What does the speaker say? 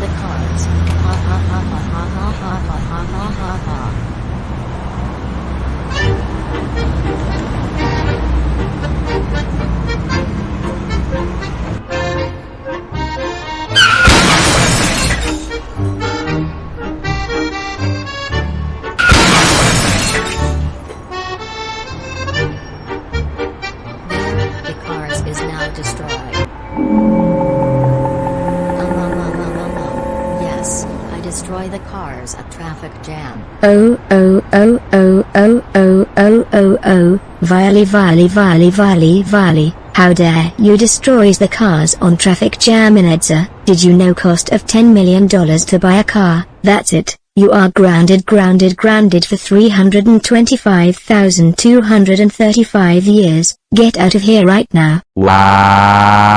the cards. Ha ha ha ha ha ha ha ha ha ha ha ha. destroyed. Cars at traffic jam. Oh oh oh oh oh oh oh oh oh, Viley Viley Viley Viley Viley, how dare you destroys the cars on traffic jam in Edsa, did you know cost of $10 million to buy a car, that's it, you are grounded grounded grounded for 325,235 years, get out of here right now. Wow.